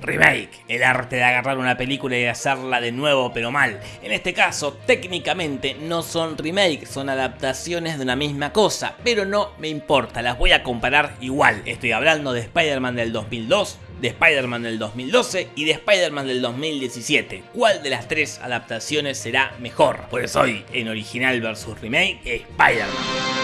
Remake, el arte de agarrar una película y hacerla de nuevo pero mal. En este caso, técnicamente no son remake, son adaptaciones de una misma cosa, pero no me importa, las voy a comparar igual. Estoy hablando de Spider-Man del 2002, de Spider-Man del 2012 y de Spider-Man del 2017. ¿Cuál de las tres adaptaciones será mejor? Pues hoy, en original versus remake, Spider-Man.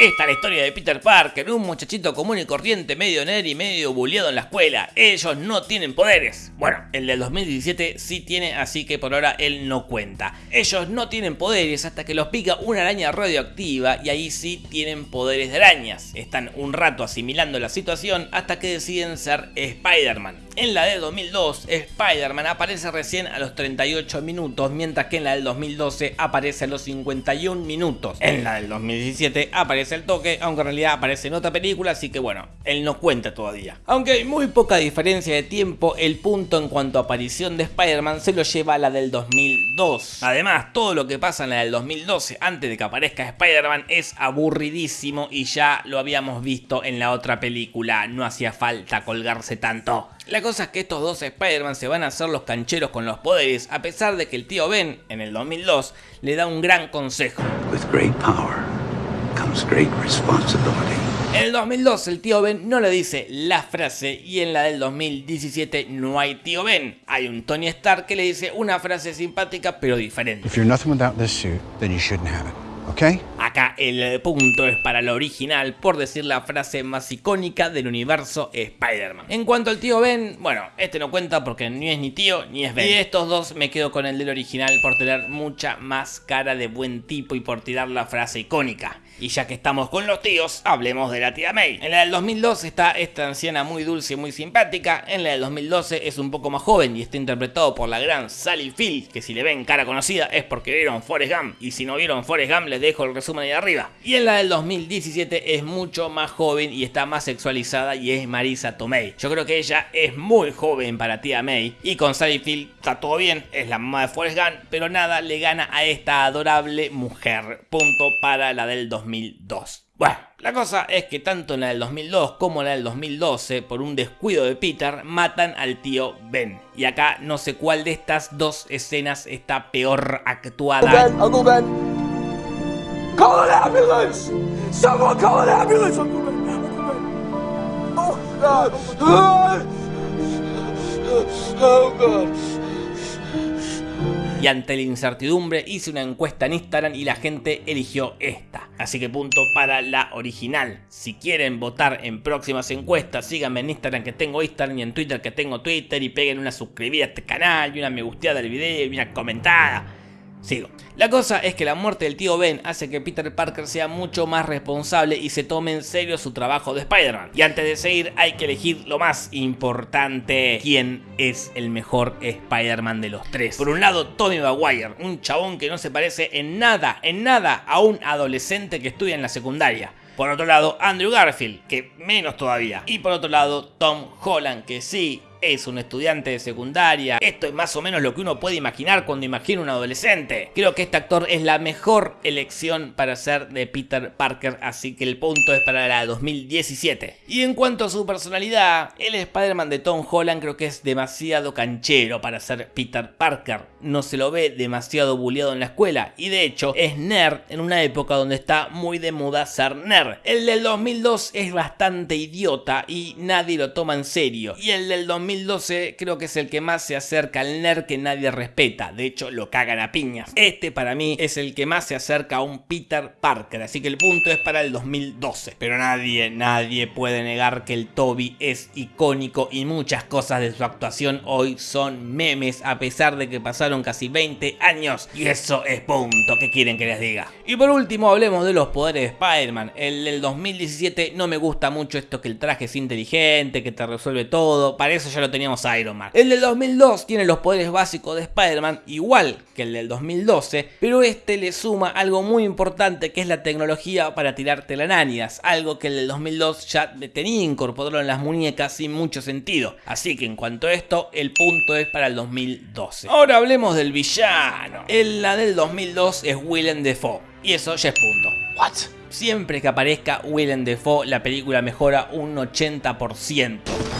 Esta es la historia de Peter Parker, un muchachito común y corriente, medio nerd y medio bulleado en la escuela. Ellos no tienen poderes. Bueno, el del 2017 sí tiene, así que por ahora él no cuenta. Ellos no tienen poderes hasta que los pica una araña radioactiva y ahí sí tienen poderes de arañas. Están un rato asimilando la situación hasta que deciden ser Spider-Man. En la de 2002, Spider-Man aparece recién a los 38 minutos, mientras que en la del 2012 aparece a los 51 minutos. En la del 2017 aparece el toque, aunque en realidad aparece en otra película, así que bueno, él no cuenta todavía. Aunque hay muy poca diferencia de tiempo, el punto en cuanto a aparición de Spider-Man se lo lleva a la del 2002. Además, todo lo que pasa en la del 2012 antes de que aparezca Spider-Man es aburridísimo y ya lo habíamos visto en la otra película, no hacía falta colgarse tanto. Cosa es que estos dos Spider-Man se van a hacer los cancheros con los poderes, a pesar de que el tío Ben, en el 2002, le da un gran consejo. With great power comes great responsibility. En el 2002 el tío Ben no le dice la frase y en la del 2017 no hay tío Ben. Hay un Tony Stark que le dice una frase simpática pero diferente. If you're nothing without this suit, then you shouldn't have it. Okay? Acá el punto es para lo original por decir la frase más icónica del universo Spider-Man. En cuanto al tío Ben, bueno, este no cuenta porque ni es ni tío ni es Ben. Y estos dos me quedo con el del original por tener mucha más cara de buen tipo y por tirar la frase icónica. Y ya que estamos con los tíos, hablemos de la tía May. En la del 2002 está esta anciana muy dulce y muy simpática. En la del 2012 es un poco más joven y está interpretado por la gran Sally Field, que si le ven cara conocida es porque vieron Forrest Gump. Y si no vieron Forrest Gump les dejo el resumen ahí arriba. Y en la del 2017 es mucho más joven y está más sexualizada y es Marisa Tomei. Yo creo que ella es muy joven para tía May. Y con Sally Field está todo bien, es la mamá de Forrest Gump, pero nada le gana a esta adorable mujer. Punto para la del 2017. 2002. Bueno, la cosa es que tanto en la del 2002 como en la del 2012, por un descuido de Peter, matan al tío Ben. Y acá no sé cuál de estas dos escenas está peor actuada. Ben, Uncle Ben. Call an ambulance! Someone call an ambulance, Uncle Ben. Uncle Ben. Oh, God. Oh, God. Y ante la incertidumbre hice una encuesta en Instagram y la gente eligió esta. Así que punto para la original. Si quieren votar en próximas encuestas, síganme en Instagram que tengo Instagram y en Twitter que tengo Twitter y peguen una suscribida a este canal y una me gusteada del video y una comentada. Sigo. La cosa es que la muerte del tío Ben hace que Peter Parker sea mucho más responsable y se tome en serio su trabajo de Spider-Man. Y antes de seguir hay que elegir lo más importante, quién es el mejor Spider-Man de los tres. Por un lado, Tony Maguire, un chabón que no se parece en nada, en nada a un adolescente que estudia en la secundaria. Por otro lado, Andrew Garfield, que menos todavía. Y por otro lado, Tom Holland, que sí es un estudiante de secundaria. Esto es más o menos lo que uno puede imaginar cuando imagina un adolescente. Creo que este actor es la mejor elección para ser de Peter Parker, así que el punto es para la 2017. Y en cuanto a su personalidad, el Spider-Man de Tom Holland creo que es demasiado canchero para ser Peter Parker. No se lo ve demasiado bulleado en la escuela y de hecho es nerd en una época donde está muy de moda ser nerd. El del 2002 es bastante idiota y nadie lo toma en serio. Y el del 2012 creo que es el que más se acerca al nerd que nadie respeta. De hecho lo cagan a piñas. Este para mí es el que más se acerca a un Peter Parker. Así que el punto es para el 2012. Pero nadie, nadie puede negar que el Toby es icónico y muchas cosas de su actuación hoy son memes a pesar de que pasaron casi 20 años. Y eso es punto que quieren que les diga. Y por último hablemos de los poderes de Spider-Man. El del 2017 no me gusta mucho esto que el traje es inteligente, que te resuelve todo. Para eso ya lo teníamos Iron Man. El del 2002 tiene los poderes básicos de Spider-Man igual que el del 2012, pero este le suma algo muy importante que es la tecnología para tirar telarañas, algo que el del 2002 ya tenía incorporado en las muñecas sin mucho sentido. Así que en cuanto a esto, el punto es para el 2012. Ahora hablemos del villano. En la del 2002 es Willem Dafoe. Y eso ya es punto. What? Siempre que aparezca Willem Dafoe, la película mejora un 80%.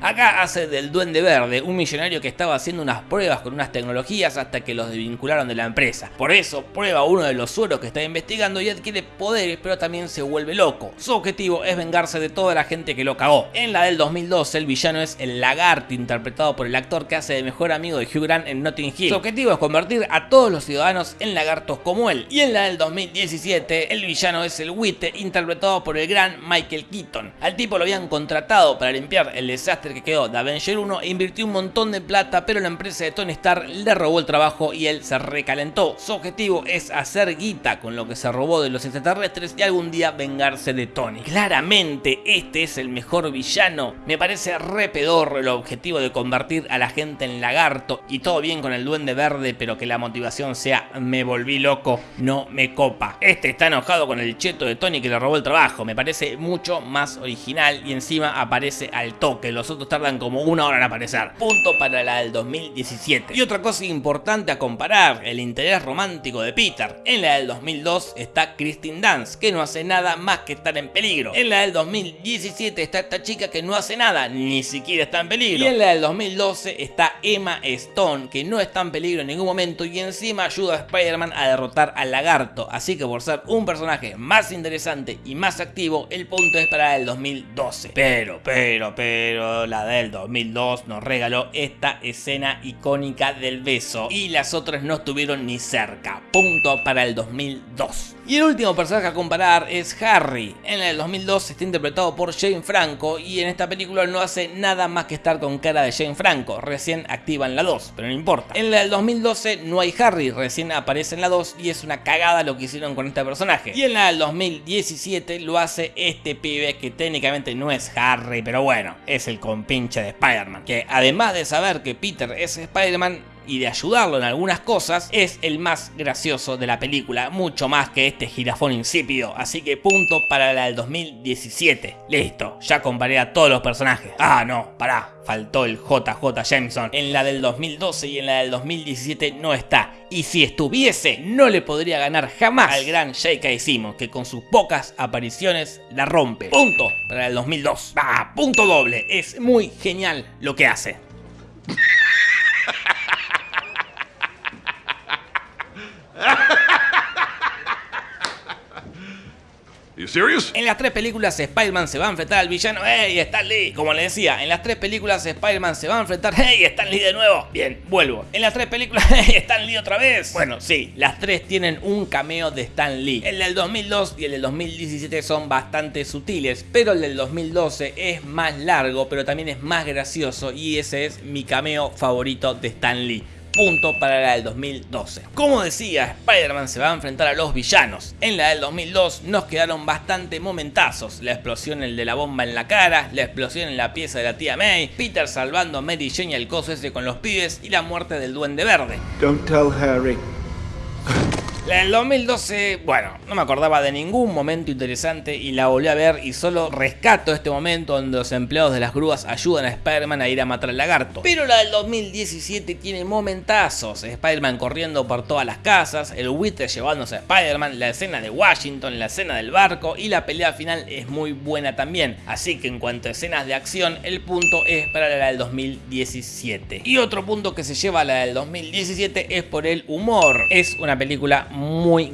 Acá hace del Duende Verde, un millonario que estaba haciendo unas pruebas con unas tecnologías hasta que los desvincularon de la empresa. Por eso prueba uno de los sueros que está investigando y adquiere poderes, pero también se vuelve loco. Su objetivo es vengarse de toda la gente que lo cagó. En la del 2012 el villano es el Lagarto, interpretado por el actor que hace de mejor amigo de Hugh Grant en Notting Hill. Su objetivo es convertir a todos los ciudadanos en lagartos como él. Y en la del 2017 el villano es el Witte, interpretado por el gran Michael Keaton. Al tipo lo habían contratado para limpiar el desastre quedó de Avenger 1 e invirtió un montón de plata, pero la empresa de Tony Stark le robó el trabajo y él se recalentó. Su objetivo es hacer guita con lo que se robó de los extraterrestres y algún día vengarse de Tony. Claramente este es el mejor villano. Me parece re pedorro el objetivo de convertir a la gente en lagarto y todo bien con el duende verde, pero que la motivación sea me volví loco, no me copa. Este está enojado con el cheto de Tony que le robó el trabajo. Me parece mucho más original y encima aparece al toque. Los otros tardan como una hora en aparecer. Punto para la del 2017. Y otra cosa importante a comparar, el interés romántico de Peter. En la del 2002 está Christine Dance, que no hace nada más que estar en peligro. En la del 2017 está esta chica que no hace nada, ni siquiera está en peligro. Y en la del 2012 está Emma Stone, que no está en peligro en ningún momento y encima ayuda a Spider-Man a derrotar al lagarto. Así que por ser un personaje más interesante y más activo, el punto es para el 2012. Pero, pero, pero, la del 2002 nos regaló esta escena icónica del beso y las otras no estuvieron ni cerca. Punto para el 2002. Y el último personaje a comparar es Harry. En el 2002 está interpretado por Jane Franco y en esta película no hace nada más que estar con cara de Jane Franco, recién activa en la 2, pero no importa. En la del 2012 no hay Harry, recién aparece en la 2 y es una cagada lo que hicieron con este personaje. Y en la del 2017 lo hace este pibe que técnicamente no es Harry, pero bueno, es el compinche de Spider-Man. Que además de saber que Peter es Spider-Man, y de ayudarlo en algunas cosas, es el más gracioso de la película, mucho más que este girafón insípido, así que punto para la del 2017. Listo, ya comparé a todos los personajes. Ah, no, pará, faltó el JJ Jameson. En la del 2012 y en la del 2017 no está. Y si estuviese, no le podría ganar jamás al gran J.K. Simmons, que con sus pocas apariciones la rompe. Punto para el 2002. Ah, punto doble. Es muy genial lo que hace. En las tres películas Spider-Man se va a enfrentar al villano ¡Hey, Stan Lee! Como le decía, en las tres películas Spider-Man se va a enfrentar ¡Hey, Stan Lee de nuevo! Bien, vuelvo. En las tres películas ¡Hey, Stan Lee otra vez! Bueno, sí, las tres tienen un cameo de Stan Lee. El del 2002 y el del 2017 son bastante sutiles, pero el del 2012 es más largo, pero también es más gracioso y ese es mi cameo favorito de Stan Lee punto para la del 2012. Como decía, Spider-Man se va a enfrentar a los villanos. En la del 2002 nos quedaron bastante momentazos. La explosión el de la bomba en la cara, la explosión en la pieza de la tía May, Peter salvando a Mary Jane y el coso ese con los pibes y la muerte del duende verde. Don't tell Harry. La del 2012, bueno, no me acordaba de ningún momento interesante y la volví a ver y solo rescato este momento donde los empleados de las grúas ayudan a Spider-Man a ir a matar al lagarto. Pero la del 2017 tiene momentazos, Spider-Man corriendo por todas las casas, el buitre llevándose a Spider-Man, la escena de Washington, la escena del barco y la pelea final es muy buena también. Así que en cuanto a escenas de acción, el punto es para la del 2017. Y otro punto que se lleva a la del 2017 es por el humor. Es una película muy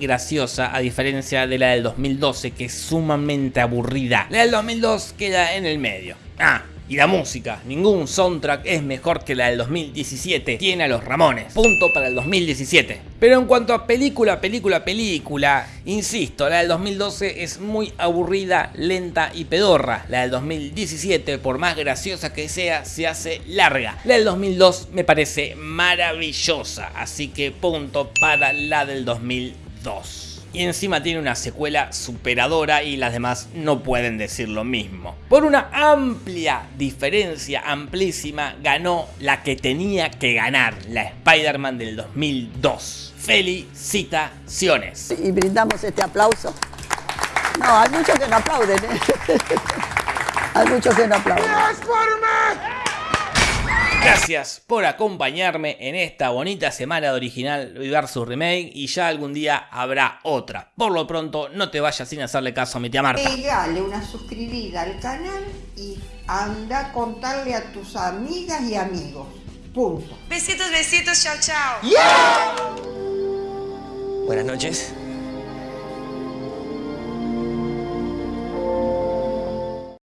graciosa a diferencia de la del 2012 que es sumamente aburrida. La del 2002 queda en el medio. Ah, y la música, ningún soundtrack es mejor que la del 2017, tiene a los Ramones, punto para el 2017. Pero en cuanto a película, película, película, insisto, la del 2012 es muy aburrida, lenta y pedorra. La del 2017, por más graciosa que sea, se hace larga. La del 2002 me parece maravillosa, así que punto para la del 2002 y encima tiene una secuela superadora y las demás no pueden decir lo mismo. Por una amplia diferencia, amplísima, ganó la que tenía que ganar, la Spider-Man del 2002. Felicitaciones. Y brindamos este aplauso. No, hay muchos que no aplauden. ¿eh? hay muchos que no aplauden. Gracias por acompañarme en esta bonita semana de original versus remake y ya algún día habrá otra. Por lo pronto, no te vayas sin hacerle caso a mi tía Marta. Pegale una suscribida al canal y anda a contarle a tus amigas y amigos. Punto. Besitos, besitos, chao, chao. Buenas noches.